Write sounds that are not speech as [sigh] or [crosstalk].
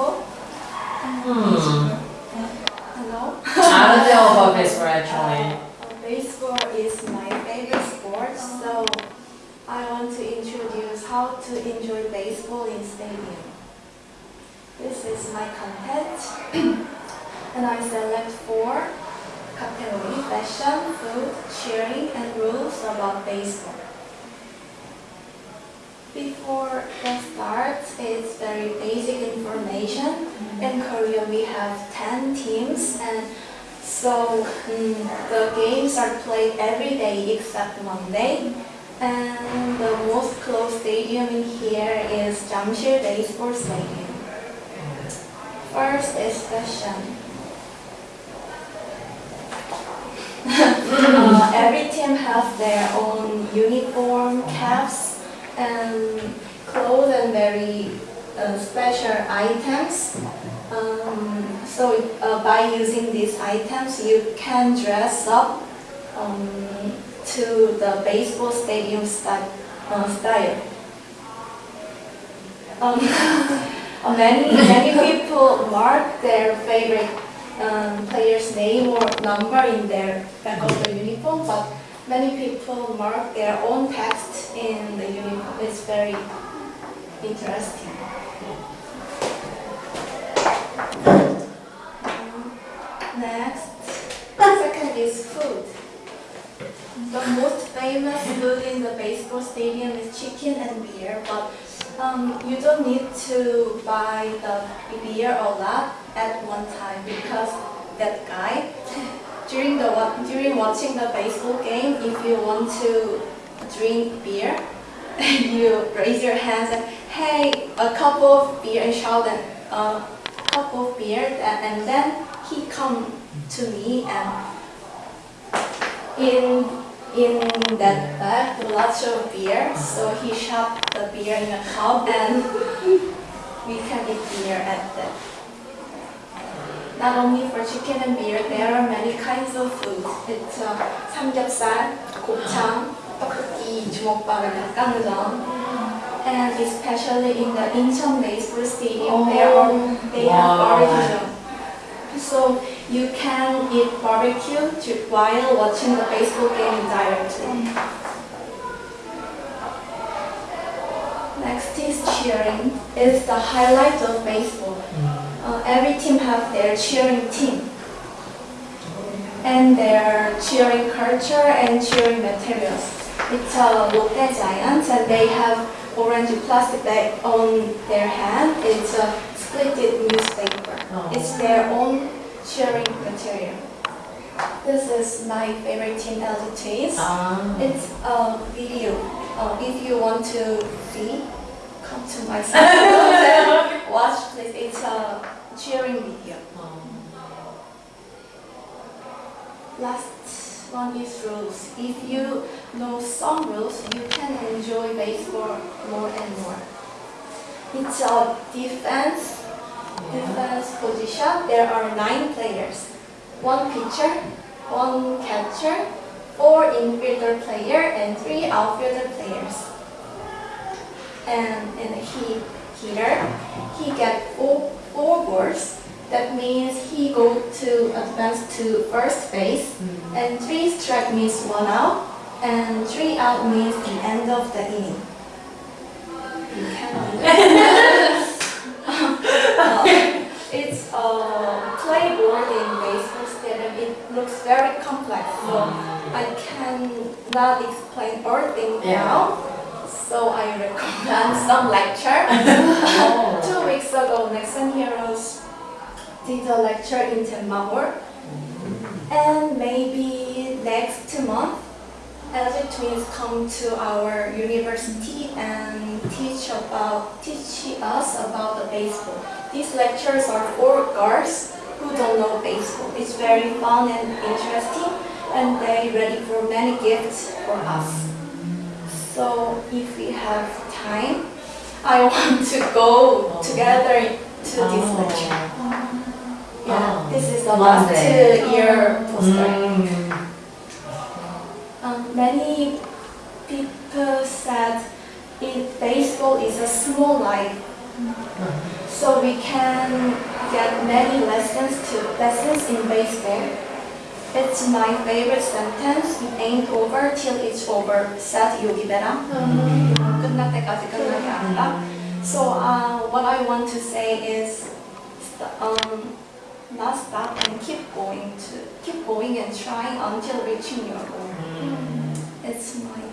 people. Hmm. Hello? [laughs] Do about baseball actually? Uh, baseball is my favorite sport, so I want to introduce how to enjoy baseball in stadium. This is my content, [clears throat] and I select four category, fashion, food, cheering, and rules about baseball. Before the start, it's very basic information. In Korea, we have 10 teams, and so mm, the games are played every day except Monday. And the most close stadium in here is Jamsil Baseball Stadium. First is fashion. [laughs] uh, every team has their own uniform, caps, and clothes and very uh, special items. Um, so uh, by using these items, you can dress up um, to the baseball stadium style. Uh, style. Um, [laughs] uh, many many people mark their favorite um, player's name or number in their back of the uniform, but many people mark their own text in the uniform. It's very interesting. Um, Next, second is food. The most famous food in the baseball stadium is chicken and beer, but um, you don't need to buy the beer a lot at one time because that guy [laughs] during the during watching the baseball game, if you want to drink beer, [laughs] you raise your hands and hey, a cup of beer and shout and a cup of beer, and, and then he come to me and in in that bag lots of beer, so he shoved the beer in a cup and we can eat beer at that. Not only for chicken and beer, there are many kinds of food. It's uh, 삼겹살, 곱창, 떡볶이, 주먹밥, and 닭강정. And especially in the Incheon Baseball Stadium, there are they have Wow. barbecue. So you can eat barbecue to, while watching the baseball game directly. Next is cheering. It's the highlight of baseball. Uh, every team has their cheering team and their cheering culture and cheering materials. It's a Lotte Giants and they have orange plastic bag on their hand. It's a splitted newspaper. Oh. It's their own cheering material. This is my favorite team, Twins. 아. It's a video. Uh, if you want to see, come to my site [laughs] watch please. It's a cheering video. Last one is rules. If you know some rules, you can enjoy baseball more and more. It's a defense defense position. There are nine players. One pitcher, one catcher, four infielder player, and three outfielder players. And in a he hitter, he get four, four balls. That means he go to advance to first base. Mm-hmm. And three strike means one out, and three out means the end of the inning. You cannot do that. Uh, it's a playboard in baseball stadium. It looks very complex, so I cannot explain everything Yeah. now. So I recommend [laughs] some lecture. [laughs] [laughs] Two weeks ago, Nexon Heroes did a lecture in Tenmabor. And maybe next month, LG Twins come to our university and teach about teach us about the baseball. These lectures are for girls who don't know baseball. It's very fun and interesting, and they ready for many gifts for us. So if we have time, I want to go together to this Oh. lecture. Yeah, Oh, this is the last two-year poster. 음. Um, many people said if baseball is a small life, so we can get many lessons to lessons in baseball. It's my favorite sentence. It ain't over till it's over. Said Yogi Berra. 끝날 때까지 끝난 게 아니다. So uh, what I want to say is, st- um, not stop and keep going to keep going and trying until reaching your goal. It's my